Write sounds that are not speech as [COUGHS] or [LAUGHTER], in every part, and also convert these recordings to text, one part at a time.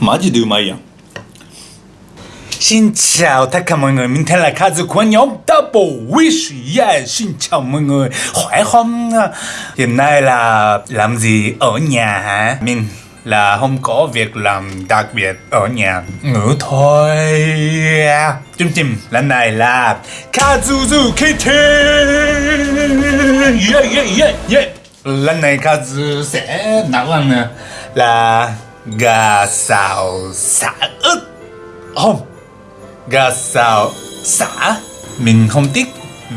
マジでうまいやん Xin chào tất cả mọi người, mình tên là Kazu của nhóm Double Wish Yeah, xin chào mọi người, khỏe không? Hiện nay là làm gì ở nhà hả? Mình là không có việc làm đặc biệt ở nhà ngủ thôi Chương trình lần này là Kazuzu Kitchen Yeah, yeah, yeah, yeah Lần này Kazu sẽ nấu ăn là gà xào xả ức. Không, gà xào xả. Mình không thích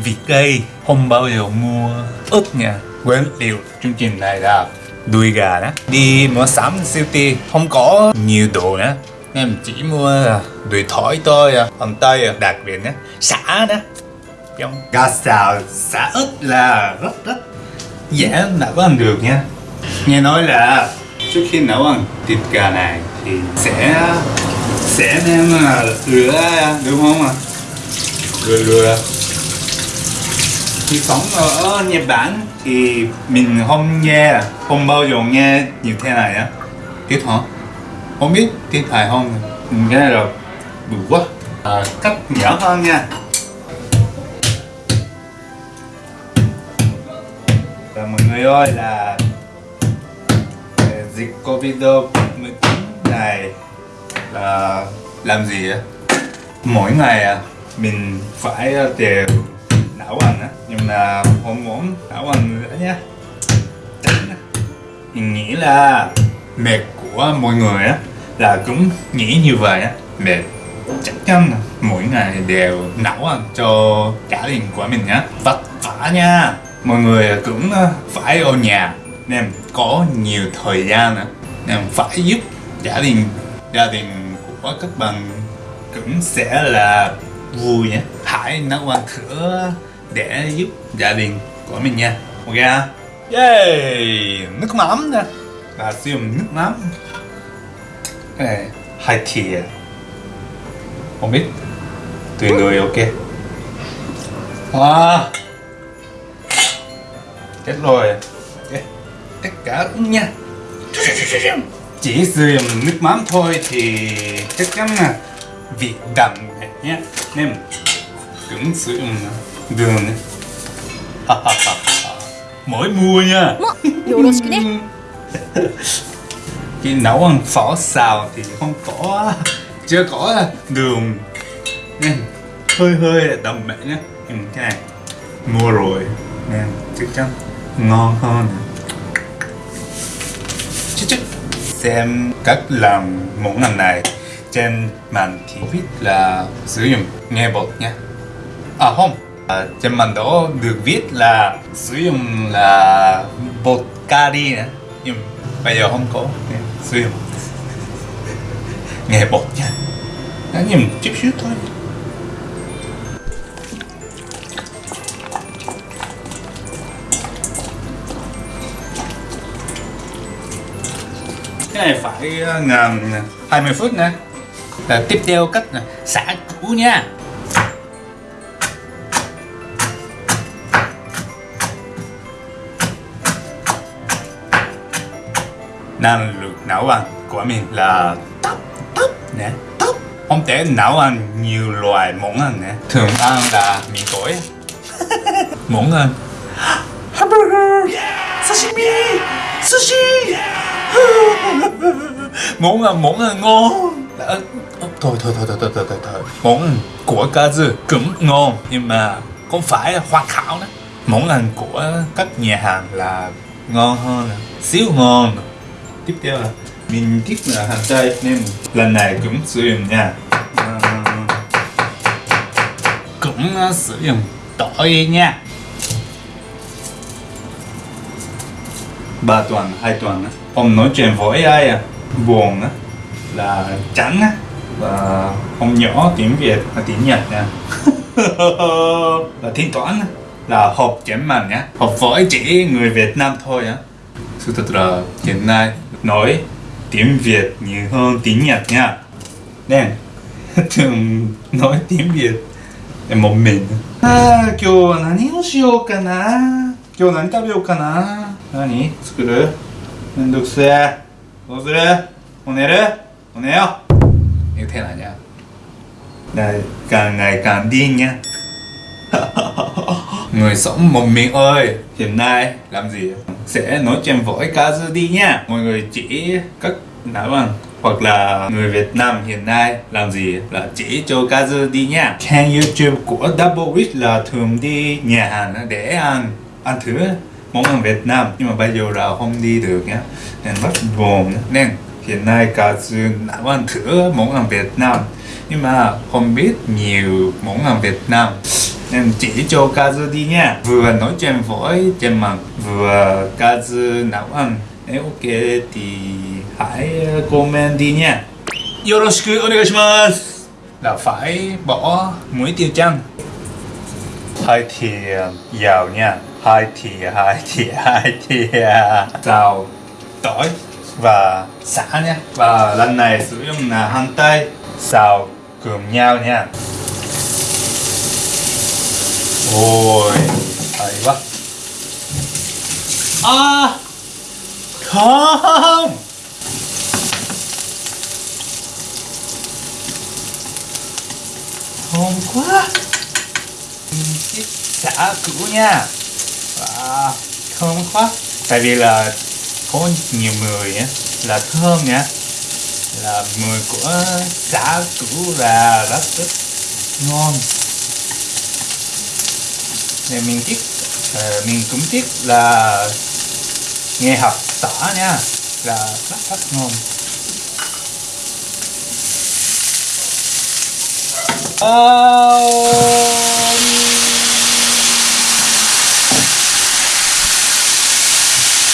vịt cây không bao giờ mua ớt nha. Quên điều chương trình này là đuôi gà đó. Đi mua sắm siêu thị không có nhiều đồ nữa. Em chỉ mua đùi thỏi thôi à, Hồng tây à, đặc biệt nhé. Xả đó. Giống gà xào xả ớt là rất rất dễ có ăn được nha. Nghe nói là trước khi nấu ăn thịt gà này thì sẽ sẽ đem rửa à, đúng không ạ? Rửa rửa khi sống ở Nhật Bản thì mình không nghe không bao giờ nghe như thế này á. Tiếp hả? Không biết tiếp phải không? Mình nghe là đủ quá. À, cắt nhỏ hơn nha. Và mọi người ơi là dịch Covid-19 này là làm gì á? Mỗi ngày à, mình phải à, đều não ăn á. Nhưng mà không muốn não ăn nữa nhé mình nghĩ là mệt của mọi người á là cũng nghĩ như vậy á. Mệt. Chắc chắn mỗi ngày đều nấu ăn cho cả đình của mình nhá. Vất vả nha. Mọi người cũng à, phải ở nhà nên có nhiều thời gian nên phải giúp gia đình gia đình của các bạn cũng sẽ là vui nhé. Hãy nấu ăn thử để giúp gia đình của mình nha. Ok yay! Nước mắm nè. Là sử dụng nước mắm. Ê, hai thìa. Không biết. Tùy người ok. Wow chết rồi tất cả uống nha. Chỉ dùng nước mắm thôi thì chắc chắn là vị đậm nhé. Nên cũng dùng đường mỗi mua nha. Khi [LAUGHS] nấu ăn phở xào thì không có chưa có đường. Nên hơi hơi đậm mẹ nhé. Ừ, cái này. Mua rồi nên chắc chắn ngon hơn. Xem cách làm món ăn này trên màn thì biết là sử dụng nghe bột nha. À không. À, trên màn đó được viết là sử dụng là bột cari nữa nhưng bây giờ không có. Nên sử dụng [LAUGHS] nghe bột nha. Nhưng chút xíu thôi. Cái này phải ờ, ngầm 20 phút nè. Là tiếp theo cách là xả củ nha. Năng lực nấu ăn của mình là top top nè. Top không thể nấu ăn nhiều loại món ăn nè. Thường ăn là mì tỏi [LAUGHS] món ăn. Hamburger. Sashimi. Sushi món ăn món ăn ngon à, à thôi thôi thôi thôi thôi thôi thôi thôi. Món của cá dư cũng ngon nhưng mà không phải hoàn hảo đó. Món ăn à, của các nhà hàng là ngon hơn xíu ngon. Tiếp theo là mình thích là hành tây nên lần này cũng sử dụng nha. À, cũng à, sử dụng tỏi nha. Ba tuần hai tuần á ông nói chuyện với ai à buồn á là trắng á và ông nhỏ tiếng việt là tiếng nhật nha [LAUGHS] là thi toán á là học chém màn nhá học với chỉ người việt nam thôi á sự thật là hiện nay nói tiếng việt nhiều hơn tiếng nhật nha nên [LAUGHS] thường nói tiếng việt là một mình à, 今日は何をしようかな今日何食べようかな何作る 면독수야 노술래 오늘은 오네요. 이거 태어나냐 날 càng càng điên nha Người sống một mình ơi. Hiện nay làm gì? Sẽ nói chuyện với Kazu đi nha. Mọi người chỉ các đá bằng. Hoặc là người Việt Nam hiện nay làm gì? Là chỉ cho Kazu đi nha. Kênh Youtube của Double Rich là thường đi nhà hàng để ăn. Ăn thứ món ăn Việt Nam. Nhưng mà bây giờ là không đi được nhá. Nên rất buồn nên hiện nay Kazu nấu ăn thử món ăn Việt Nam. Nhưng mà không biết nhiều món ăn Việt Nam. Nên chỉ cho Kazu đi nha. Vừa nói chuyện với trên mạng, vừa Kazu nấu ăn. Nếu ok thì hãy comment đi nha. Yoroshiku, onegaishimasu. Là phải bỏ muối tiêu chăng? Hai thì à, dầu nha hai thìa hai thìa hai thìa dầu tỏi. Và xả nha. và lần này sử dụng là hành tây. Xào cùng nhau nha. Ôi hay quá. À không. Thơm quá. Xả cũ nha và thơm quá tại vì là có nhiều người á là thơm nha. Là mùi của xả củ là rất rất ngon. Nên mình tiếc uh, ờ, mình cũng tiếc là nghe học tỏ nha. Là rất rất ngon. Oh.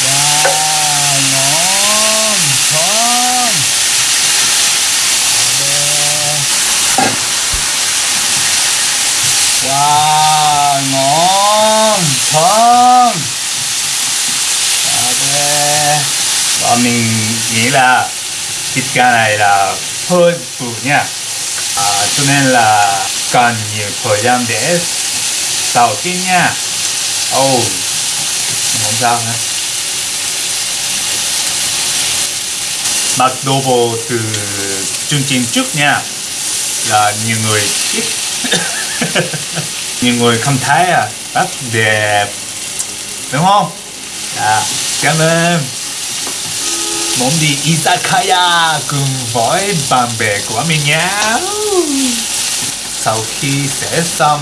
Wow, ngon, thơm Wow, ngon, thơm Và nghĩa nghĩ là thịt gà này là hơi bự nha. À, Cho nên là cần nhiều thời gian để xào chín nha. Oh, không sao nữa mặc đồ bộ từ chương trình trước nha. Là nhiều người [COUGHS] nhiều người không thấy à. Rất đẹp. Đúng không? Dạ cảm ơn muốn đi izakaya cùng với bạn bè của mình nhé. Sau khi sẽ xong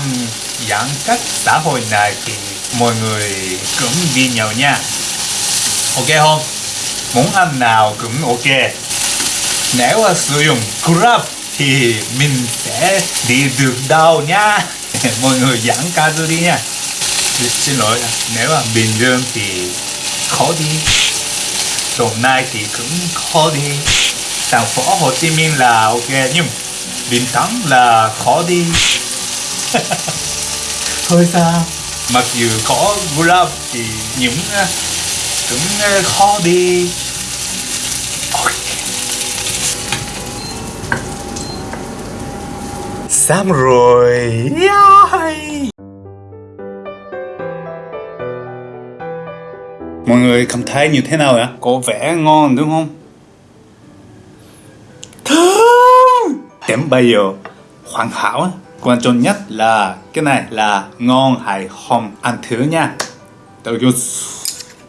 giãn cách xã hội này thì mọi người cũng đi nhậu nha. Ok không? Muốn ăn nào cũng ok. Nếu mà sử dụng Grab thì mình sẽ đi được đâu nha. [LAUGHS] Mọi người giãn cách đi nha. Xin lỗi, nếu mà bình dương thì khó đi đồng nai thì cũng khó đi. Thành phố hồ chí minh là ok nhưng bình thắng là khó đi. [LAUGHS] Thôi sao mặc dù có grab thì những à, cũng à, khó đi. Xong rồi. Yeah. Mọi người cảm thấy như thế nào ạ? Có vẻ ngon đúng không? Thơm Đến bây giờ hoàn hảo Quan trọng nhất là cái này là ngon hay không. Ăn thử nha. Đầu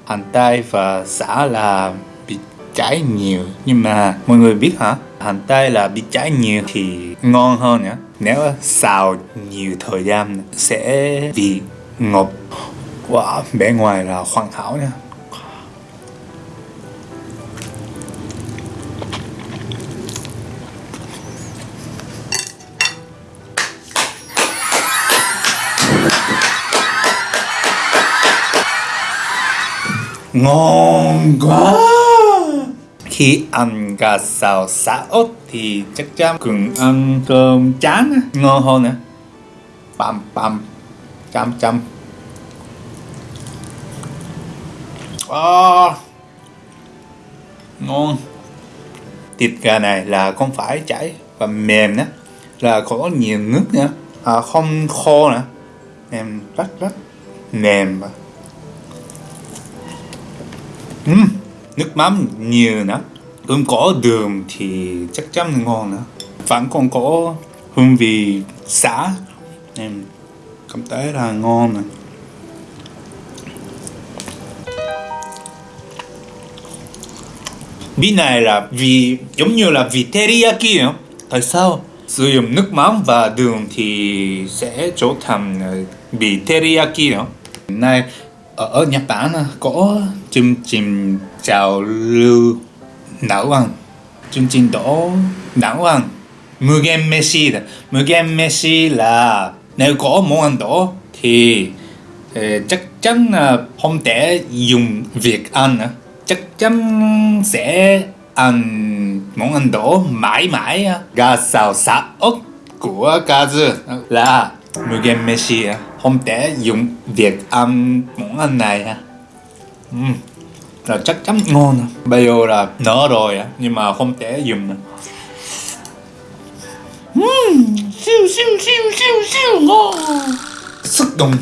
hành tây và xả là bị cháy nhiều nhưng mà mọi người biết hả? Hành tây là bị cháy nhiều thì ngon hơn nhá nếu xào nhiều thời gian sẽ bị ngọt. Wow, bề ngoài là hoàn hảo nha ngon quá. Khi ăn gà xào xả ớt thì chắc chắn cùng ăn cơm chán ngon hơn nữa băm băm chăm chăm à, ngon. Thịt gà này là không phải chảy và mềm nữa là có nhiều nước nữa à, không khô nữa em rất rất mềm và uhm, nước mắm nhiều nữa không có đường thì chắc chắn ngon nữa vẫn còn có hương vị xả. Em cảm thấy là ngon này vị này là vị giống như là vị teriyaki nữa tại sao sử dụng nước mắm và đường thì sẽ trở thành ờ, vị teriyaki nữa này ở Nhật Bản có chương trình trào lưu não ăn chương trình đó não ăn mười game Messi là mười game Messi là nếu có món ăn đó thì ờ, chắc chắn là không thể dùng việc ăn nữa, chắc chắn sẽ ăn món ăn đó mãi mãi gà xào xả ốc của Kazu là mười game Messi không thể dùng việc ăn món ăn này ha uhm. là chắc chắn ngon bây giờ là nở rồi nhưng mà không thể dùng nữa. Uhm. siêu siêu siêu siêu siêu, ngon. Sức đồng.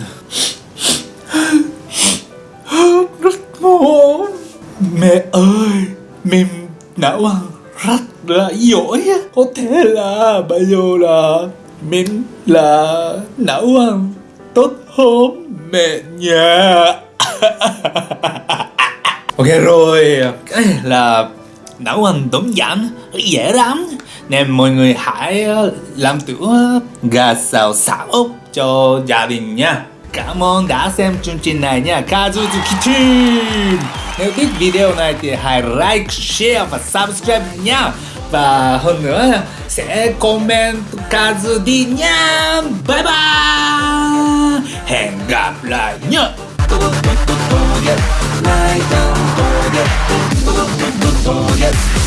Rất ngon. Mẹ ơi, mình đã ăn rất là giỏi có thể là bây giờ là mình là não ăn tốt hơn mẹ nhà ok rồi. Cái là nấu ăn đơn giản dễ lắm. Nên mọi người hãy ờ, làm thử gà xào xả ốc cho gia đình nha. Cảm ơn đã xem chương trình này nha. Kazuzu Kitchen. Nếu thích video này thì hãy like, share và subscribe nha. Và hơn nữa sẽ comment Kazu đi nha. Bye bye. Hẹn gặp lại nhé Yes.